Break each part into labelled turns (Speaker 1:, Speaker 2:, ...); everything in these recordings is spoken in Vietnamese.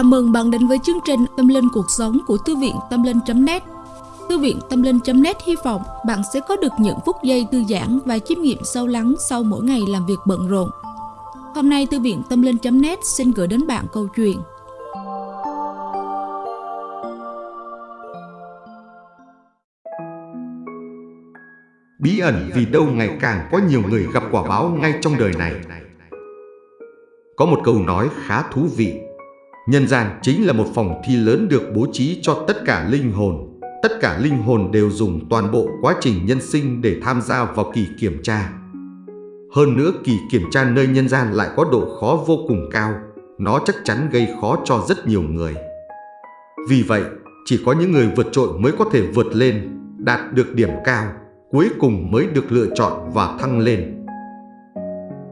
Speaker 1: Chào mừng bạn đến với chương trình Tâm Linh Cuộc Sống của Thư viện Tâm Linh.net Thư viện Tâm Linh.net hy vọng bạn sẽ có được những phút giây thư giãn và chiêm nghiệm sâu lắng sau mỗi ngày làm việc bận rộn. Hôm nay, Thư viện Tâm Linh.net xin gửi đến bạn câu chuyện
Speaker 2: Bí ẩn vì đâu ngày càng có nhiều người gặp quả báo ngay trong đời này. Có một câu nói khá thú vị. Nhân gian chính là một phòng thi lớn được bố trí cho tất cả linh hồn. Tất cả linh hồn đều dùng toàn bộ quá trình nhân sinh để tham gia vào kỳ kiểm tra. Hơn nữa kỳ kiểm tra nơi nhân gian lại có độ khó vô cùng cao. Nó chắc chắn gây khó cho rất nhiều người. Vì vậy, chỉ có những người vượt trội mới có thể vượt lên, đạt được điểm cao cuối cùng mới được lựa chọn và thăng lên.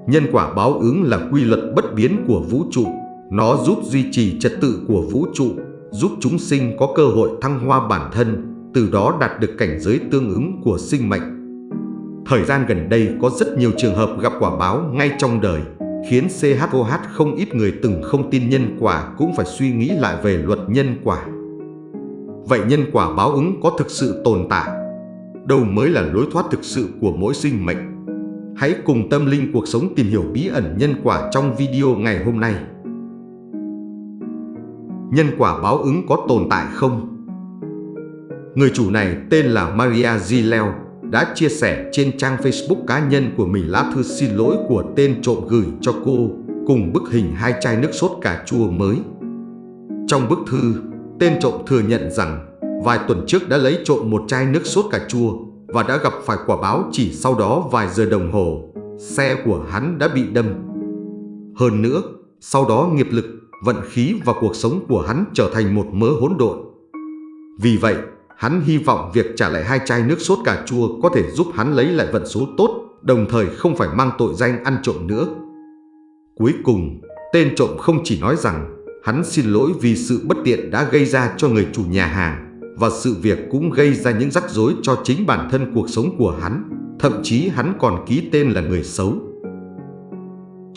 Speaker 2: Nhân quả báo ứng là quy luật bất biến của vũ trụ. Nó giúp duy trì trật tự của vũ trụ, giúp chúng sinh có cơ hội thăng hoa bản thân, từ đó đạt được cảnh giới tương ứng của sinh mệnh. Thời gian gần đây có rất nhiều trường hợp gặp quả báo ngay trong đời, khiến CHOH không ít người từng không tin nhân quả cũng phải suy nghĩ lại về luật nhân quả. Vậy nhân quả báo ứng có thực sự tồn tại đâu mới là lối thoát thực sự của mỗi sinh mệnh. Hãy cùng tâm linh cuộc sống tìm hiểu bí ẩn nhân quả trong video ngày hôm nay. Nhân quả báo ứng có tồn tại không? Người chủ này tên là Maria Gileo đã chia sẻ trên trang Facebook cá nhân của mình lá thư xin lỗi của tên trộm gửi cho cô cùng bức hình hai chai nước sốt cà chua mới. Trong bức thư, tên trộm thừa nhận rằng vài tuần trước đã lấy trộm một chai nước sốt cà chua và đã gặp phải quả báo chỉ sau đó vài giờ đồng hồ. Xe của hắn đã bị đâm. Hơn nữa, sau đó nghiệp lực, vận khí và cuộc sống của hắn trở thành một mớ hỗn độn. Vì vậy, hắn hy vọng việc trả lại hai chai nước sốt cà chua có thể giúp hắn lấy lại vận số tốt, đồng thời không phải mang tội danh ăn trộm nữa. Cuối cùng, tên trộm không chỉ nói rằng hắn xin lỗi vì sự bất tiện đã gây ra cho người chủ nhà hàng, và sự việc cũng gây ra những rắc rối cho chính bản thân cuộc sống của hắn, thậm chí hắn còn ký tên là người xấu.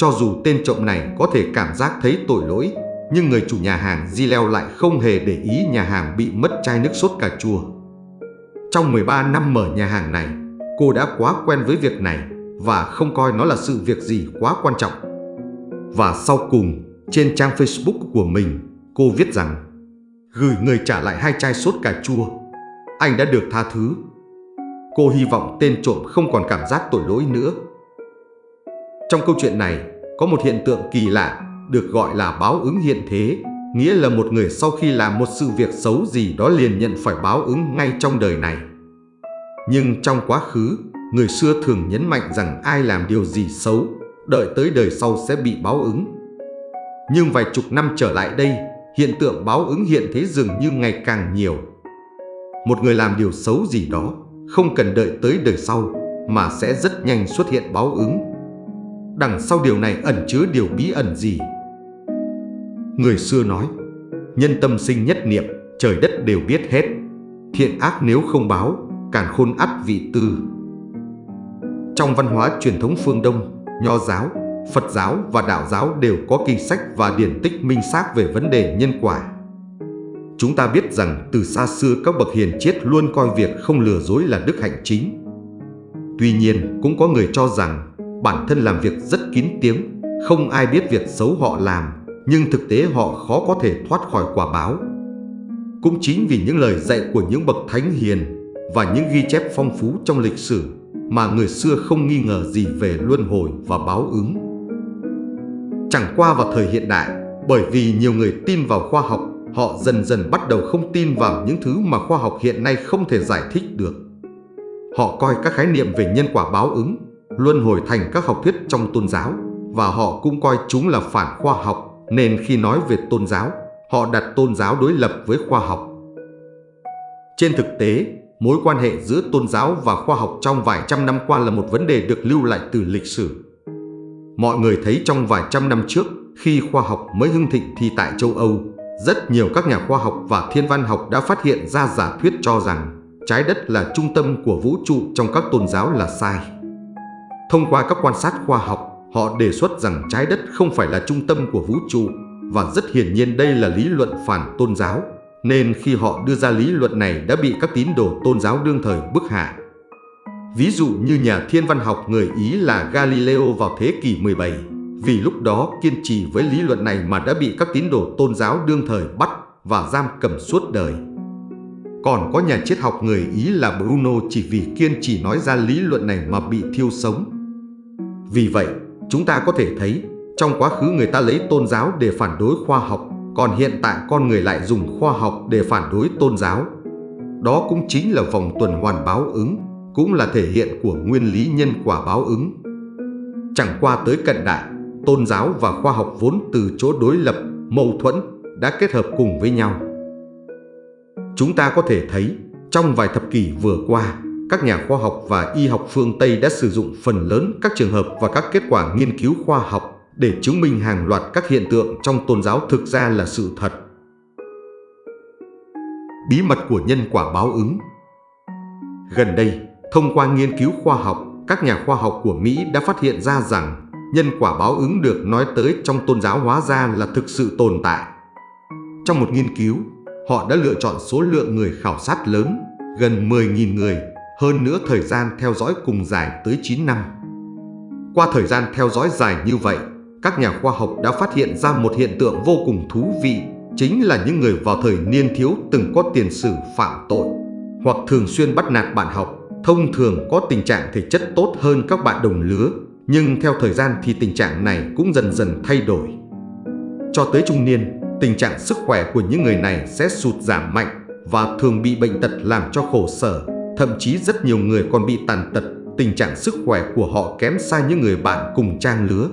Speaker 2: Cho dù tên trộm này có thể cảm giác thấy tội lỗi, nhưng người chủ nhà hàng Di Leo lại không hề để ý nhà hàng bị mất chai nước sốt cà chua. Trong 13 năm mở nhà hàng này, cô đã quá quen với việc này và không coi nó là sự việc gì quá quan trọng. Và sau cùng, trên trang Facebook của mình, cô viết rằng gửi người trả lại hai chai sốt cà chua. Anh đã được tha thứ. Cô hy vọng tên trộm không còn cảm giác tội lỗi nữa. Trong câu chuyện này, có một hiện tượng kỳ lạ được gọi là báo ứng hiện thế, nghĩa là một người sau khi làm một sự việc xấu gì đó liền nhận phải báo ứng ngay trong đời này. Nhưng trong quá khứ, người xưa thường nhấn mạnh rằng ai làm điều gì xấu, đợi tới đời sau sẽ bị báo ứng. Nhưng vài chục năm trở lại đây, hiện tượng báo ứng hiện thế dường như ngày càng nhiều. Một người làm điều xấu gì đó, không cần đợi tới đời sau, mà sẽ rất nhanh xuất hiện báo ứng. Đằng sau điều này ẩn chứa điều bí ẩn gì? Người xưa nói, nhân tâm sinh nhất niệm, trời đất đều biết hết. Thiện ác nếu không báo, càn khôn ắt vị tư. Trong văn hóa truyền thống phương Đông, Nho giáo Phật giáo và Đạo giáo đều có kinh sách và điển tích minh xác về vấn đề nhân quả. Chúng ta biết rằng từ xa xưa các bậc hiền triết luôn coi việc không lừa dối là đức hạnh chính. Tuy nhiên, cũng có người cho rằng bản thân làm việc rất kín tiếng, không ai biết việc xấu họ làm, nhưng thực tế họ khó có thể thoát khỏi quả báo. Cũng chính vì những lời dạy của những bậc thánh hiền và những ghi chép phong phú trong lịch sử mà người xưa không nghi ngờ gì về luân hồi và báo ứng. Chẳng qua vào thời hiện đại, bởi vì nhiều người tin vào khoa học, họ dần dần bắt đầu không tin vào những thứ mà khoa học hiện nay không thể giải thích được. Họ coi các khái niệm về nhân quả báo ứng, luân hồi thành các học thuyết trong tôn giáo và họ cũng coi chúng là phản khoa học nên khi nói về tôn giáo, họ đặt tôn giáo đối lập với khoa học. Trên thực tế, mối quan hệ giữa tôn giáo và khoa học trong vài trăm năm qua là một vấn đề được lưu lại từ lịch sử. Mọi người thấy trong vài trăm năm trước, khi khoa học mới hưng thịnh thì tại châu Âu, rất nhiều các nhà khoa học và thiên văn học đã phát hiện ra giả thuyết cho rằng trái đất là trung tâm của vũ trụ trong các tôn giáo là sai. Thông qua các quan sát khoa học, họ đề xuất rằng trái đất không phải là trung tâm của vũ trụ, và rất hiển nhiên đây là lý luận phản tôn giáo, nên khi họ đưa ra lý luận này đã bị các tín đồ tôn giáo đương thời bức hạ. Ví dụ như nhà thiên văn học người Ý là Galileo vào thế kỷ 17, vì lúc đó kiên trì với lý luận này mà đã bị các tín đồ tôn giáo đương thời bắt và giam cầm suốt đời. Còn có nhà triết học người Ý là Bruno chỉ vì kiên trì nói ra lý luận này mà bị thiêu sống. Vì vậy, chúng ta có thể thấy, trong quá khứ người ta lấy tôn giáo để phản đối khoa học, còn hiện tại con người lại dùng khoa học để phản đối tôn giáo. Đó cũng chính là vòng tuần hoàn báo ứng, cũng là thể hiện của nguyên lý nhân quả báo ứng. Chẳng qua tới cận đại, tôn giáo và khoa học vốn từ chỗ đối lập, mâu thuẫn đã kết hợp cùng với nhau. Chúng ta có thể thấy, trong vài thập kỷ vừa qua, các nhà khoa học và y học phương Tây đã sử dụng phần lớn các trường hợp và các kết quả nghiên cứu khoa học để chứng minh hàng loạt các hiện tượng trong tôn giáo thực ra là sự thật. Bí mật của nhân quả báo ứng Gần đây, thông qua nghiên cứu khoa học, các nhà khoa học của Mỹ đã phát hiện ra rằng nhân quả báo ứng được nói tới trong tôn giáo hóa ra là thực sự tồn tại. Trong một nghiên cứu, họ đã lựa chọn số lượng người khảo sát lớn, gần 10.000 người, hơn nữa thời gian theo dõi cùng dài tới 9 năm. Qua thời gian theo dõi dài như vậy, các nhà khoa học đã phát hiện ra một hiện tượng vô cùng thú vị, chính là những người vào thời niên thiếu từng có tiền sử phạm tội, hoặc thường xuyên bắt nạt bạn học, thông thường có tình trạng thể chất tốt hơn các bạn đồng lứa, nhưng theo thời gian thì tình trạng này cũng dần dần thay đổi. Cho tới trung niên, tình trạng sức khỏe của những người này sẽ sụt giảm mạnh và thường bị bệnh tật làm cho khổ sở, thậm chí rất nhiều người còn bị tàn tật, tình trạng sức khỏe của họ kém xa những người bạn cùng trang lứa.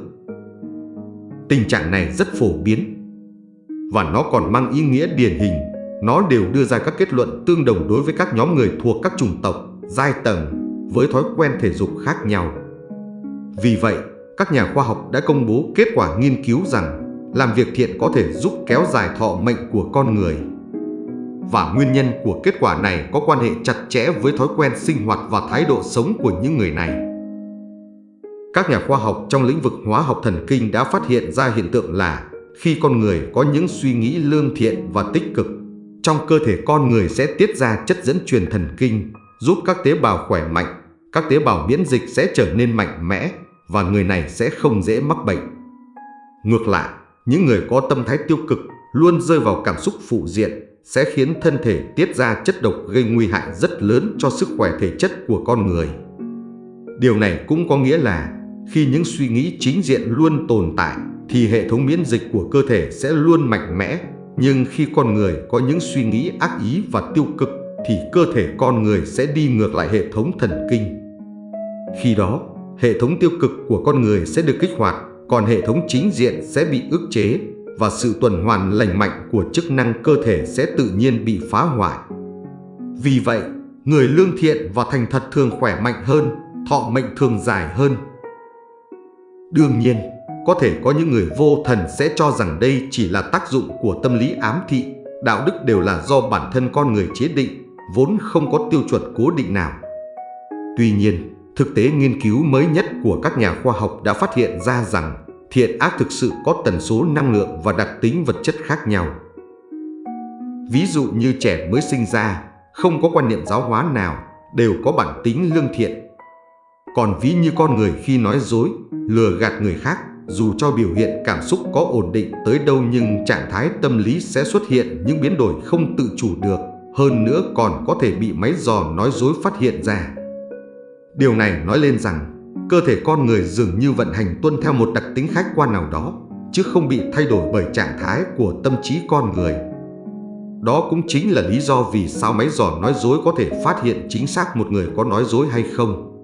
Speaker 2: Tình trạng này rất phổ biến và nó còn mang ý nghĩa điển hình. Nó đều đưa ra các kết luận tương đồng đối với các nhóm người thuộc các chủng tộc, giai tầng với thói quen thể dục khác nhau. Vì vậy, các nhà khoa học đã công bố kết quả nghiên cứu rằng làm việc thiện có thể giúp kéo dài thọ mệnh của con người. Và nguyên nhân của kết quả này có quan hệ chặt chẽ với thói quen sinh hoạt và thái độ sống của những người này. Các nhà khoa học trong lĩnh vực hóa học thần kinh đã phát hiện ra hiện tượng là khi con người có những suy nghĩ lương thiện và tích cực, trong cơ thể con người sẽ tiết ra chất dẫn truyền thần kinh, giúp các tế bào khỏe mạnh, các tế bào miễn dịch sẽ trở nên mạnh mẽ và người này sẽ không dễ mắc bệnh. Ngược lại, những người có tâm thái tiêu cực luôn rơi vào cảm xúc phụ diện sẽ khiến thân thể tiết ra chất độc gây nguy hại rất lớn cho sức khỏe thể chất của con người. Điều này cũng có nghĩa là khi những suy nghĩ chính diện luôn tồn tại thì hệ thống miễn dịch của cơ thể sẽ luôn mạnh mẽ, nhưng khi con người có những suy nghĩ ác ý và tiêu cực thì cơ thể con người sẽ đi ngược lại hệ thống thần kinh. Khi đó, hệ thống tiêu cực của con người sẽ được kích hoạt, còn hệ thống chính diện sẽ bị ức chế và sự tuần hoàn lành mạnh của chức năng cơ thể sẽ tự nhiên bị phá hoại. Vì vậy, người lương thiện và thành thật thường khỏe mạnh hơn, thọ mệnh thường dài hơn. Đương nhiên, có thể có những người vô thần sẽ cho rằng đây chỉ là tác dụng của tâm lý ám thị, đạo đức đều là do bản thân con người chế định, vốn không có tiêu chuẩn cố định nào. Tuy nhiên, thực tế nghiên cứu mới nhất của các nhà khoa học đã phát hiện ra rằng thiện ác thực sự có tần số năng lượng và đặc tính vật chất khác nhau. Ví dụ như trẻ mới sinh ra, không có quan niệm giáo hóa nào, đều có bản tính lương thiện. Còn ví như con người khi nói dối, lừa gạt người khác, dù cho biểu hiện cảm xúc có ổn định tới đâu nhưng trạng thái tâm lý sẽ xuất hiện những biến đổi không tự chủ được, hơn nữa còn có thể bị máy dò nói dối phát hiện ra. Điều này nói lên rằng cơ thể con người dường như vận hành tuân theo một đặc tính khách quan nào đó, chứ không bị thay đổi bởi trạng thái của tâm trí con người. Đó cũng chính là lý do vì sao máy dò nói dối có thể phát hiện chính xác một người có nói dối hay không.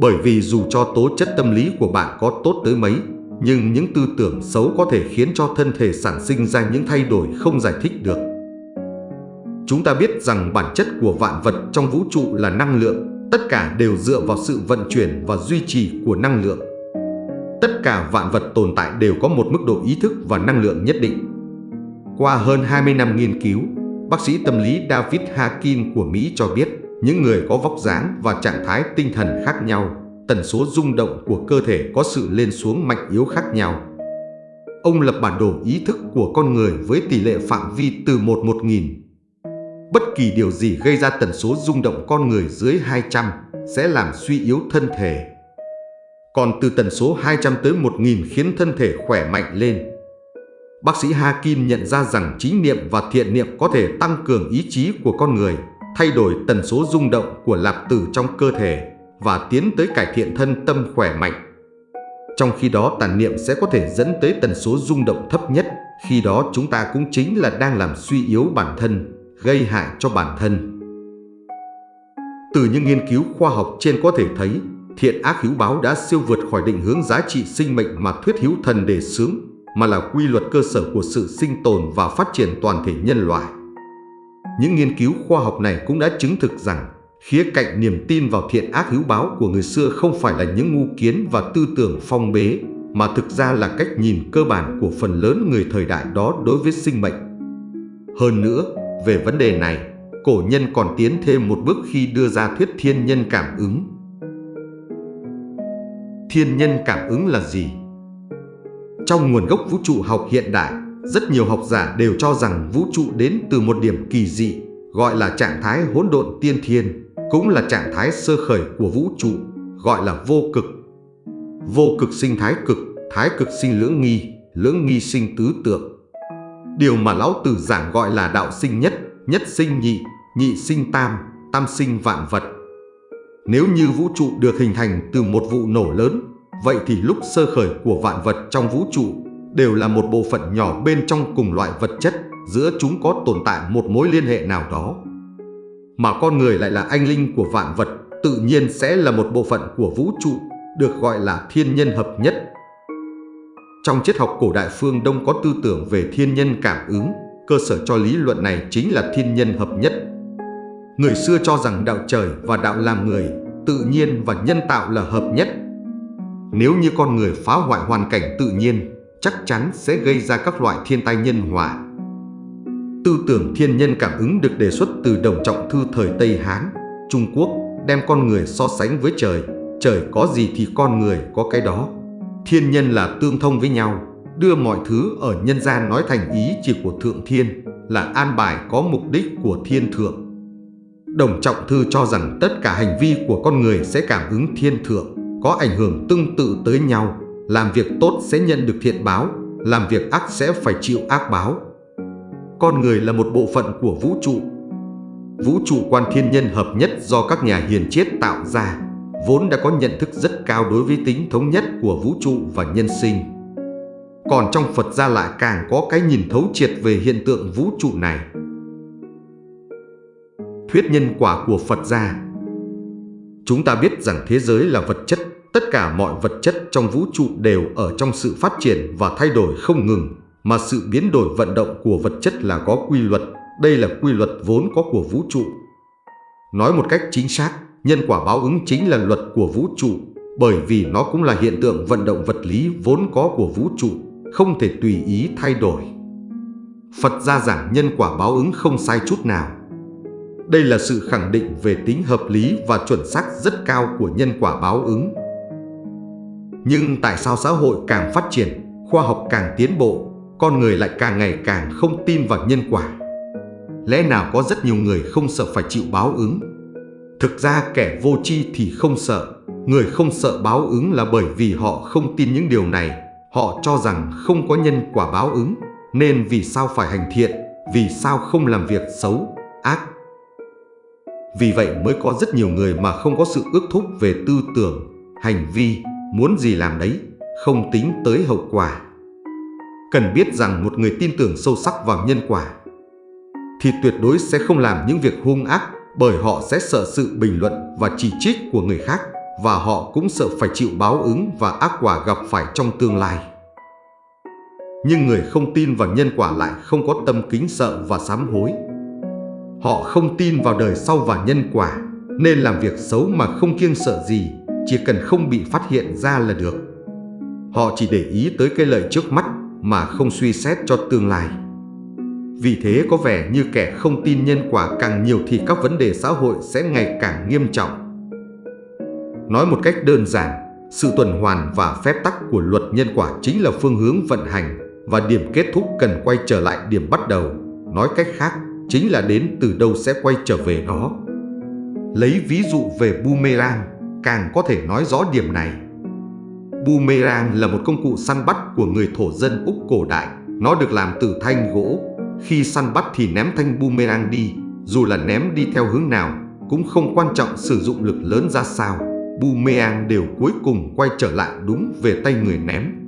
Speaker 2: Bởi vì dù cho tố chất tâm lý của bạn có tốt tới mấy, nhưng những tư tưởng xấu có thể khiến cho thân thể sản sinh ra những thay đổi không giải thích được. Chúng ta biết rằng bản chất của vạn vật trong vũ trụ là năng lượng Tất cả đều dựa vào sự vận chuyển và duy trì của năng lượng. Tất cả vạn vật tồn tại đều có một mức độ ý thức và năng lượng nhất định. Qua hơn 20 năm nghiên cứu, bác sĩ tâm lý David Hakim của Mỹ cho biết những người có vóc dáng và trạng thái tinh thần khác nhau, tần số rung động của cơ thể có sự lên xuống mạnh yếu khác nhau. ông lập bản đồ ý thức của con người với tỷ lệ phạm vi từ 1 1000. Bất kỳ điều gì gây ra tần số rung động con người dưới 200 sẽ làm suy yếu thân thể. Còn từ tần số 200 tới 1000 khiến thân thể khỏe mạnh lên. Bác sĩ Hakim nhận ra rằng chính niệm và thiện niệm có thể tăng cường ý chí của con người, thay đổi tần số rung động của lạp tử trong cơ thể và tiến tới cải thiện thân tâm khỏe mạnh. Trong khi đó tàn niệm sẽ có thể dẫn tới tần số rung động thấp nhất, khi đó chúng ta cũng chính là đang làm suy yếu bản thân, gây hại cho bản thân. Từ những nghiên cứu khoa học trên có thể thấy, thiện ác hữu báo đã siêu vượt khỏi định hướng giá trị sinh mệnh mà thuyết hữu thần đề xướng, mà là quy luật cơ sở của sự sinh tồn và phát triển toàn thể nhân loại. Những nghiên cứu khoa học này cũng đã chứng thực rằng khía cạnh niềm tin vào thiện ác hữu báo của người xưa không phải là những ngu kiến và tư tưởng phong bế, mà thực ra là cách nhìn cơ bản của phần lớn người thời đại đó đối với sinh mệnh. Hơn nữa, về vấn đề này, cổ nhân còn tiến thêm một bước khi đưa ra thuyết thiên nhân cảm ứng. Thiên nhân cảm ứng là gì? Trong nguồn gốc vũ trụ học hiện đại, rất nhiều học giả đều cho rằng vũ trụ đến từ một điểm kỳ dị, gọi là trạng thái hỗn độn tiên thiên, cũng là trạng thái sơ khởi của vũ trụ, gọi là vô cực. Vô cực sinh thái cực, thái cực sinh lưỡng nghi, lưỡng nghi sinh tứ tượng. Điều mà lão tử giảng gọi là đạo sinh nhất, nhất sinh nhị, nhị sinh tam, tam sinh vạn vật. Nếu như vũ trụ được hình thành từ một vụ nổ lớn, vậy thì lúc sơ khởi của vạn vật trong vũ trụ đều là một bộ phận nhỏ bên trong cùng loại vật chất, giữa chúng có tồn tại một mối liên hệ nào đó mà con người lại là anh linh của vạn vật, tự nhiên sẽ là một bộ phận của vũ trụ, được gọi là thiên nhân hợp nhất. Trong triết học cổ đại phương Đông có tư tưởng về thiên nhân cảm ứng, cơ sở cho lý luận này chính là thiên nhân hợp nhất. Người xưa cho rằng đạo trời và đạo làm người, tự nhiên và nhân tạo là hợp nhất. Nếu như con người phá hoại hoàn cảnh tự nhiên, chắc chắn sẽ gây ra các loại thiên tai nhân họa Tư tưởng thiên nhân cảm ứng được đề xuất từ Đồng Trọng Thư thời Tây Hán, Trung Quốc đem con người so sánh với trời. Trời có gì thì con người có cái đó. Thiên nhân là tương thông với nhau, đưa mọi thứ ở nhân gian nói thành ý chỉ của Thượng Thiên, là an bài có mục đích của Thiên Thượng. Đồng Trọng Thư cho rằng tất cả hành vi của con người sẽ cảm ứng Thiên Thượng, có ảnh hưởng tương tự tới nhau. Làm việc tốt sẽ nhận được thiện báo, làm việc ác sẽ phải chịu ác báo con người là một bộ phận của vũ trụ. Vũ trụ quan thiên nhân hợp nhất do các nhà hiền triết tạo ra, vốn đã có nhận thức rất cao đối với tính thống nhất của vũ trụ và nhân sinh. Còn trong Phật gia lại càng có cái nhìn thấu triệt về hiện tượng vũ trụ này. Thuyết nhân quả của Phật gia Chúng ta biết rằng thế giới là vật chất, tất cả mọi vật chất trong vũ trụ đều ở trong sự phát triển và thay đổi không ngừng mà sự biến đổi vận động của vật chất là có quy luật, đây là quy luật vốn có của vũ trụ. Nói một cách chính xác, nhân quả báo ứng chính là luật của vũ trụ, bởi vì nó cũng là hiện tượng vận động vật lý vốn có của vũ trụ, không thể tùy ý thay đổi. Phật gia giảng nhân quả báo ứng không sai chút nào. Đây là sự khẳng định về tính hợp lý và chuẩn xác rất cao của nhân quả báo ứng. Nhưng tại sao xã hội càng phát triển, khoa học càng tiến bộ, con người lại càng ngày càng không tin vào nhân quả. Lẽ nào có rất nhiều người không sợ phải chịu báo ứng? Thực ra kẻ vô tri thì không sợ, người không sợ báo ứng là bởi vì họ không tin những điều này. Họ cho rằng không có nhân quả báo ứng, nên vì sao phải hành thiện, vì sao không làm việc xấu, ác. Vì vậy mới có rất nhiều người mà không có sự ước thúc về tư tưởng, hành vi, muốn gì làm đấy, không tính tới hậu quả. Cần biết rằng một người tin tưởng sâu sắc vào nhân quả thì tuyệt đối sẽ không làm những việc hung ác bởi họ sẽ sợ sự bình luận và chỉ trích của người khác và họ cũng sợ phải chịu báo ứng và ác quả gặp phải trong tương lai. Nhưng người không tin vào nhân quả lại không có tâm kính sợ và sám hối. Họ không tin vào đời sau và nhân quả nên làm việc xấu mà không kiêng sợ gì, chỉ cần không bị phát hiện ra là được. Họ chỉ để ý tới cái lợi trước mắt mà không suy xét cho tương lai. Vì thế có vẻ như kẻ không tin nhân quả càng nhiều thì các vấn đề xã hội sẽ ngày càng nghiêm trọng. Nói một cách đơn giản, sự tuần hoàn và phép tắc của luật nhân quả chính là phương hướng vận hành, và điểm kết thúc cần quay trở lại điểm bắt đầu. Nói cách khác, chính là đến từ đâu sẽ quay trở về đó. Lấy ví dụ về boomerang, càng có thể nói rõ điểm này. Boomerang là một công cụ săn bắt của người thổ dân Úc cổ đại. Nó được làm từ thanh gỗ. Khi săn bắt thì ném thanh boomerang đi, dù là ném đi theo hướng nào, cũng không quan trọng sử dụng lực lớn ra sao. Boomerang đều cuối cùng quay trở lại đúng về tay người ném.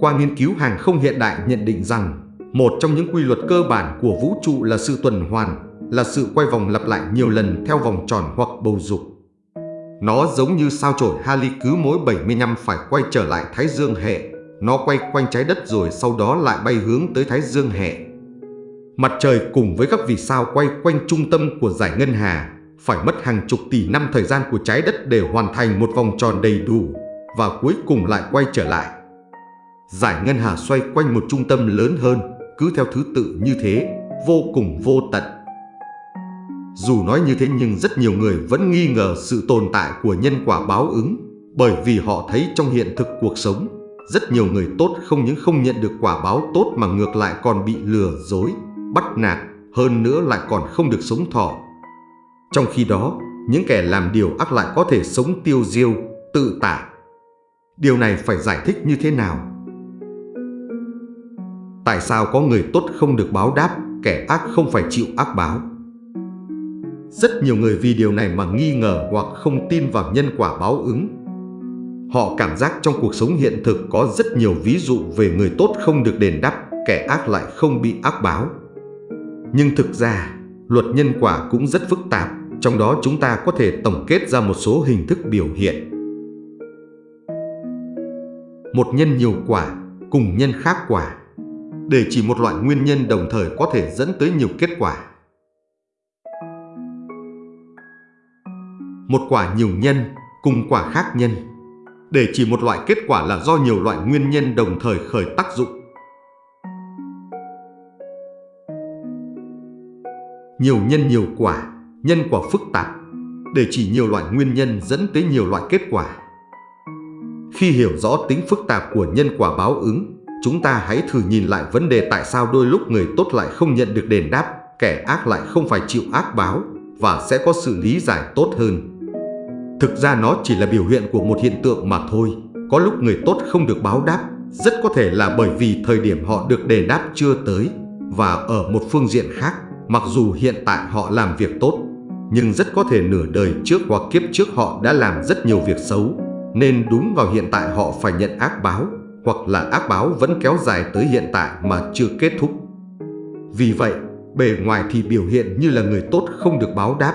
Speaker 2: Qua nghiên cứu hàng không hiện đại nhận định rằng, một trong những quy luật cơ bản của vũ trụ là sự tuần hoàn, là sự quay vòng lặp lại nhiều lần theo vòng tròn hoặc bầu dục. Nó giống như sao chổi Halley cứ mỗi 75 phải quay trở lại Thái Dương hệ. Nó quay quanh trái đất rồi sau đó lại bay hướng tới Thái Dương hệ. Mặt trời cùng với các vì sao quay quanh trung tâm của giải ngân hà phải mất hàng chục tỷ năm thời gian của trái đất để hoàn thành một vòng tròn đầy đủ và cuối cùng lại quay trở lại. Giải ngân hà xoay quanh một trung tâm lớn hơn, cứ theo thứ tự như thế, vô cùng vô tận. Dù nói như thế nhưng rất nhiều người vẫn nghi ngờ sự tồn tại của nhân quả báo ứng bởi vì họ thấy trong hiện thực cuộc sống, rất nhiều người tốt không những không nhận được quả báo tốt mà ngược lại còn bị lừa dối, bắt nạt, hơn nữa lại còn không được sống thọ. Trong khi đó, những kẻ làm điều ác lại có thể sống tiêu diêu, tự tại. Điều này phải giải thích như thế nào? Tại sao có người tốt không được báo đáp, kẻ ác không phải chịu ác báo? Rất nhiều người vì điều này mà nghi ngờ hoặc không tin vào nhân quả báo ứng. Họ cảm giác trong cuộc sống hiện thực có rất nhiều ví dụ về người tốt không được đền đáp, kẻ ác lại không bị ác báo. Nhưng thực ra, luật nhân quả cũng rất phức tạp, trong đó chúng ta có thể tổng kết ra một số hình thức biểu hiện. Một nhân nhiều quả cùng nhân khác quả để chỉ một loại nguyên nhân đồng thời có thể dẫn tới nhiều kết quả. Một quả nhiều nhân cùng quả khác nhân để chỉ một loại kết quả là do nhiều loại nguyên nhân đồng thời khởi tác dụng. Nhiều nhân nhiều quả, nhân quả phức tạp để chỉ nhiều loại nguyên nhân dẫn tới nhiều loại kết quả. Khi hiểu rõ tính phức tạp của nhân quả báo ứng, Chúng ta hãy thử nhìn lại vấn đề tại sao đôi lúc người tốt lại không nhận được đền đáp, kẻ ác lại không phải chịu ác báo và sẽ có sự lý giải tốt hơn. Thực ra nó chỉ là biểu hiện của một hiện tượng mà thôi. Có lúc người tốt không được báo đáp, rất có thể là bởi vì thời điểm họ được đền đáp chưa tới. Và ở một phương diện khác, mặc dù hiện tại họ làm việc tốt, nhưng rất có thể nửa đời trước hoặc kiếp trước họ đã làm rất nhiều việc xấu, nên đúng vào hiện tại họ phải nhận ác báo hoặc là ác báo vẫn kéo dài tới hiện tại mà chưa kết thúc. Vì vậy, bề ngoài thì biểu hiện như là người tốt không được báo đáp.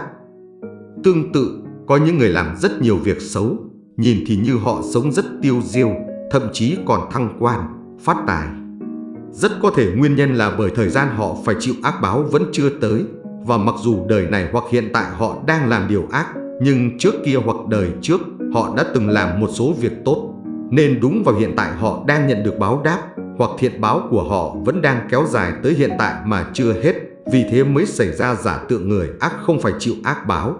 Speaker 2: Tương tự, có những người làm rất nhiều việc xấu, nhìn thì như họ sống rất tiêu diêu, thậm chí còn thăng quan, phát tài. Rất có thể nguyên nhân là bởi thời gian họ phải chịu ác báo vẫn chưa tới, và mặc dù đời này hoặc hiện tại họ đang làm điều ác, nhưng trước kia hoặc đời trước họ đã từng làm một số việc tốt nên đúng vào hiện tại họ đang nhận được báo đáp hoặc thiện báo của họ vẫn đang kéo dài tới hiện tại mà chưa hết, vì thế mới xảy ra giả tượng người ác không phải chịu ác báo.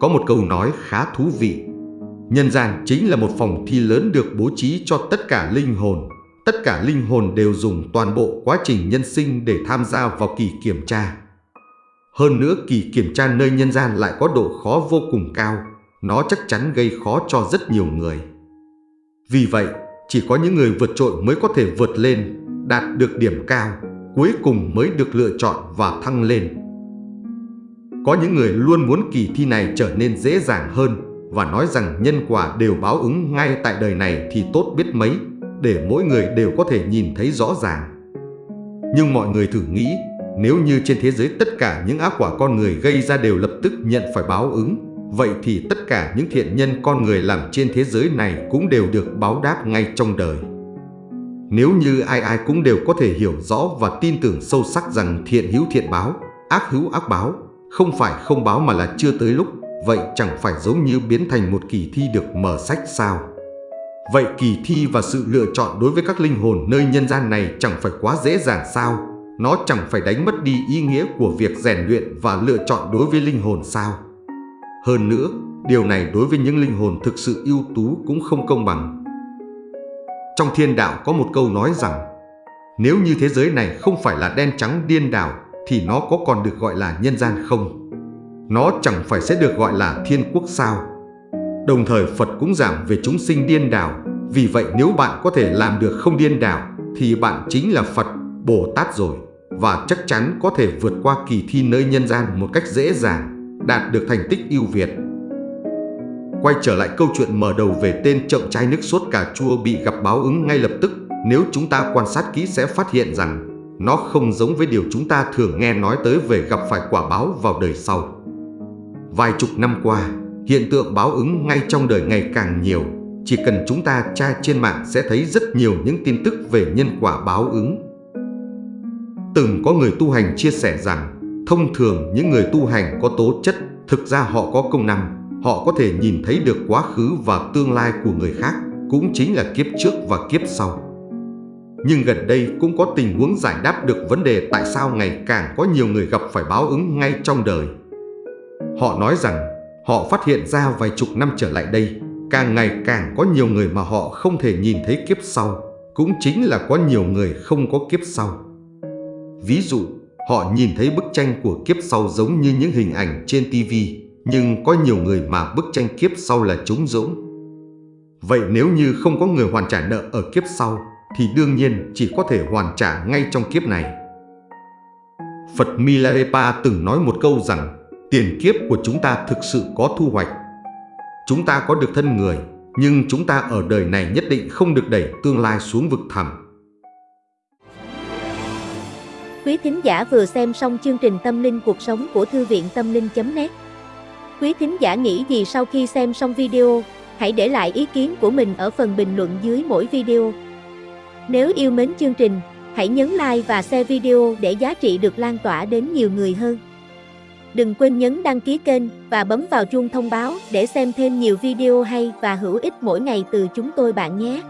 Speaker 2: Có một câu nói khá thú vị. Nhân gian chính là một phòng thi lớn được bố trí cho tất cả linh hồn. Tất cả linh hồn đều dùng toàn bộ quá trình nhân sinh để tham gia vào kỳ kiểm tra. Hơn nữa kỳ kiểm tra nơi nhân gian lại có độ khó vô cùng cao. Nó chắc chắn gây khó cho rất nhiều người. Vì vậy, chỉ có những người vượt trội mới có thể vượt lên, đạt được điểm cao, cuối cùng mới được lựa chọn và thăng lên. Có những người luôn muốn kỳ thi này trở nên dễ dàng hơn và nói rằng nhân quả đều báo ứng ngay tại đời này thì tốt biết mấy, để mỗi người đều có thể nhìn thấy rõ ràng. Nhưng mọi người thử nghĩ, nếu như trên thế giới tất cả những ác quả con người gây ra đều lập tức nhận phải báo ứng, Vậy thì tất cả những thiện nhân con người làm trên thế giới này cũng đều được báo đáp ngay trong đời. Nếu như ai ai cũng đều có thể hiểu rõ và tin tưởng sâu sắc rằng thiện hữu thiện báo, ác hữu ác báo, không phải không báo mà là chưa tới lúc, vậy chẳng phải giống như biến thành một kỳ thi được mở sách sao? Vậy kỳ thi và sự lựa chọn đối với các linh hồn nơi nhân gian này chẳng phải quá dễ dàng sao? Nó chẳng phải đánh mất đi ý nghĩa của việc rèn luyện và lựa chọn đối với linh hồn sao? Hơn nữa, điều này đối với những linh hồn thực sự ưu tú cũng không công bằng. Trong thiên đạo có một câu nói rằng Nếu như thế giới này không phải là đen trắng điên đảo thì nó có còn được gọi là nhân gian không? Nó chẳng phải sẽ được gọi là thiên quốc sao? Đồng thời Phật cũng giảng về chúng sinh điên đảo Vì vậy nếu bạn có thể làm được không điên đảo Thì bạn chính là Phật, Bồ Tát rồi Và chắc chắn có thể vượt qua kỳ thi nơi nhân gian một cách dễ dàng Đạt được thành tích ưu việt Quay trở lại câu chuyện mở đầu về tên trộm chai nước sốt cà chua bị gặp báo ứng ngay lập tức, nếu chúng ta quan sát kỹ sẽ phát hiện rằng nó không giống với điều chúng ta thường nghe nói tới về gặp phải quả báo vào đời sau. Vài chục năm qua, hiện tượng báo ứng ngay trong đời ngày càng nhiều. Chỉ cần chúng ta tra trên mạng sẽ thấy rất nhiều những tin tức về nhân quả báo ứng. Từng có người tu hành chia sẻ rằng, thông thường những người tu hành có tố chất, thực ra họ có công năng, họ có thể nhìn thấy được quá khứ và tương lai của người khác, cũng chính là kiếp trước và kiếp sau. Nhưng gần đây cũng có tình huống giải đáp được vấn đề tại sao ngày càng có nhiều người gặp phải báo ứng ngay trong đời. Họ nói rằng họ phát hiện ra vài chục năm trở lại đây, càng ngày càng có nhiều người mà họ không thể nhìn thấy kiếp sau, cũng chính là có nhiều người không có kiếp sau. Ví dụ, họ nhìn thấy bức tranh của kiếp sau giống như những hình ảnh trên TV, nhưng có nhiều người mà bức tranh kiếp sau là trống rỗng. Vậy nếu như không có người hoàn trả nợ ở kiếp sau, thì đương nhiên chỉ có thể hoàn trả ngay trong kiếp này. Phật Milarepa từng nói một câu rằng tiền kiếp của chúng ta thực sự có thu hoạch. Chúng ta có được thân người, nhưng chúng ta ở đời này nhất định không được đẩy tương lai xuống vực thẳm.
Speaker 3: Quý thính giả vừa xem xong chương trình Tâm linh cuộc sống của Thư viện Tâm linh.net Quý thính giả nghĩ gì sau khi xem xong video, hãy để lại ý kiến của mình ở phần bình luận dưới mỗi video. Nếu yêu mến chương trình, hãy nhấn like và share video để giá trị được lan tỏa đến nhiều người hơn. Đừng quên nhấn đăng ký kênh và bấm vào chuông thông báo để xem thêm nhiều video hay và hữu ích mỗi ngày từ chúng tôi bạn nhé.